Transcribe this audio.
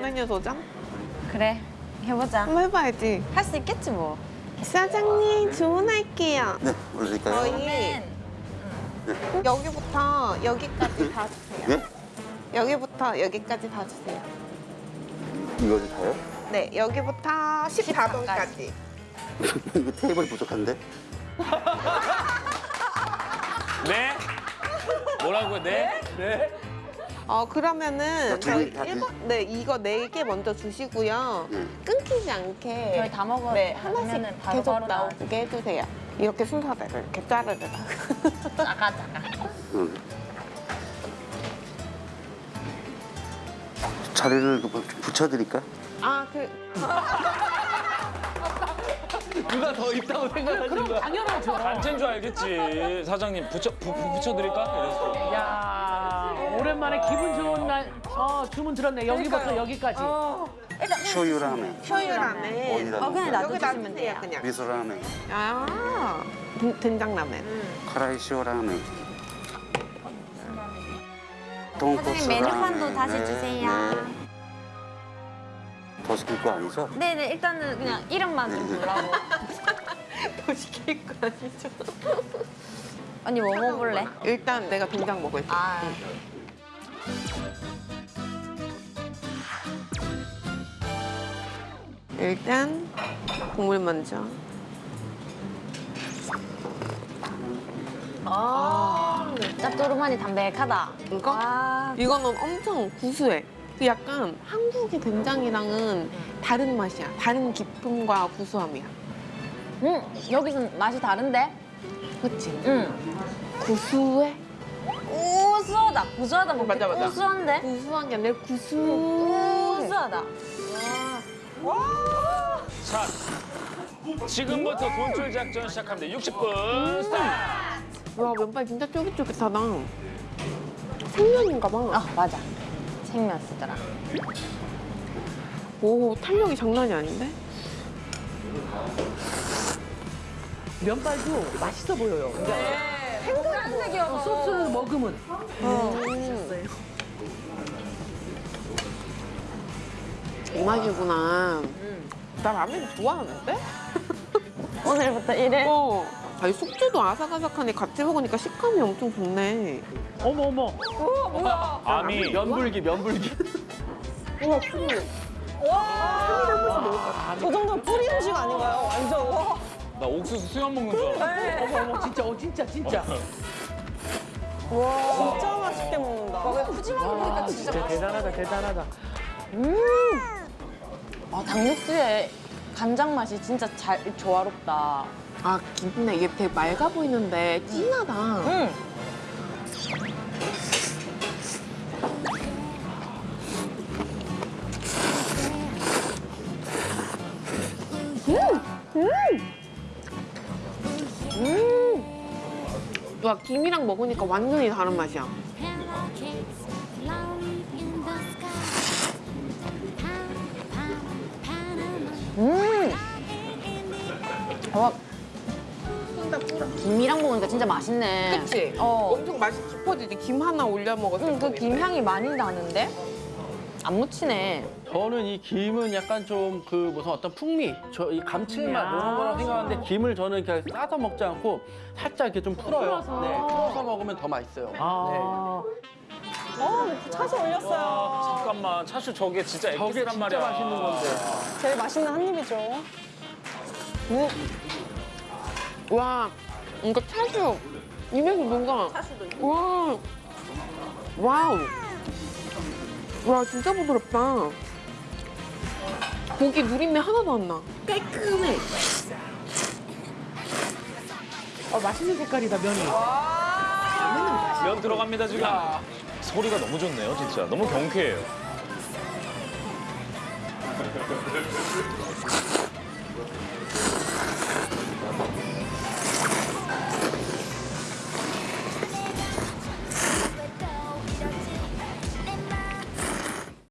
메뉴 도전? 그래 해보자. 한번 해봐야지. 할 수 있겠지 뭐. 사장님 주문할게요. 네, 올릴까요? 저희 여기부터 여기까지 다 주세요. 네? 여기부터 여기까지 다 주세요. 이거지 다요? 네, 여기부터 14번까지. 이거 테이블 부족한데? 네? 뭐라고요? 네? 네? 어 그러면은 두 저희 개다 드- 일번 네 이거 네 개 먼저 주시고요. 네. 끊기지 않게 저희 다 먹어. 네 하나씩 바로 계속 바로 나오게 해주세요. 이렇게 순서대로 이렇게 자르르. 작아 작아. 응. 자리를 그 부- 붙여드릴까? 아 그 누가 더 있다고 생각하신 거야? 당연하죠. 단체인 줄 알겠지. 사장님 붙여 부, 부- 붙여드릴까? 이랬어. 야 오랜만에 기분 좋은 날 어, 주문 들었네. 여기부터 여기까지. 쇼유라멘, 쇼유라멘. 어디다 어 그냥? 놔두시면 돼요. 그냥. 미소라멘, 아 된- 된장라멘. 카라이시오라멘. 돈코츠 사장님 메뉴판도 라멘. 다시 네, 주세요. 네. 더 시킬 거 아니죠? 네네 일단은 그냥 이름만 좀 불러고. 더 시킬 거 아니죠? 언니 뭐 먹을래? 일단 내가 된장 먹을게. 아 일단 국물 먼저. 짭조름하니 담백하다. 이거? 아, 이거는 엄청 구수해. 그 약간 한국의 된장이랑은 다른 맛이야. 다른 기품과 구수함이야. 음 여기선 맛이 다른데? 그치? 음 구수해? 우수하다. 구수하다 뭐 맞아, 맞아. 우수한데? 구수한 게 아니라 구수. 우수하다. 자, 지금부터 돈줄 작전 시작합니다. 60분 스타트. 와, 면발 진짜 쫄깃쫄깃하다. 생면인가 봐. 아 맞아. 생면 쓰더라. 오, 탄력이 장난이 아닌데? 면발도 맛있어 보여요. 생각이요. 소스를 먹으면. 이 맛이구나. 나 라면 좋아하는데? 오늘부터 이래. 어. 아니, 숙주도 아삭아삭하니 같이 먹으니까 식감이 엄청 좋네. 어머 어머. 아미 면불기, 면불기. 우와, 푸리. 저 정도면 뿌리 음식 아닌가요? 완전. 와. 나 옥수수 수염 먹는 줄 알았어. 어머 어머 진짜 어 진짜 진짜. 진짜 맛있게 먹는다. 와 진짜 대단하다 대단하다. 아 당육수에 간장 맛이 진짜 잘 조화롭다. 아, 근데 이게 되게 맑아 보이는데 진하다. 응. 와, 김이랑 먹으니까 완전히 다른 맛이야. 음. 와. 김이랑 먹으니까 진짜 맛있네. 그치? 어. 엄청 맛이 깊어지지. 김 하나 올려 먹었을 응, 그 때. 김향이 많이 나는데? 안 묻히네. 저는 이 김은 약간 좀 그 무슨 어떤 풍미, 저 이 감칠맛 야. 이런 거라고 생각하는데 김을 저는 그냥 싸서 먹지 않고 살짝 이렇게 좀 풀어요. 풀어서. 네, 풀어서 먹으면 더 맛있어요. 아. 어, 차슈 올렸어요. 잠깐만, 차슈 저게 진짜 네. 저게 엑기스란 진짜 말이야. 맛있는 건데. 제일 맛있는 한 입이죠. 와, 이거 차슈. 입에서 뭔가. 와. wow. 와, 진짜 부드럽다. 고기 누린내 하나도 안 나. 깔끔해. 어, 맛있는 색깔이다 면이. 면 들어갑니다 지금. 소리가 너무 좋네요, 진짜. 너무 경쾌해요.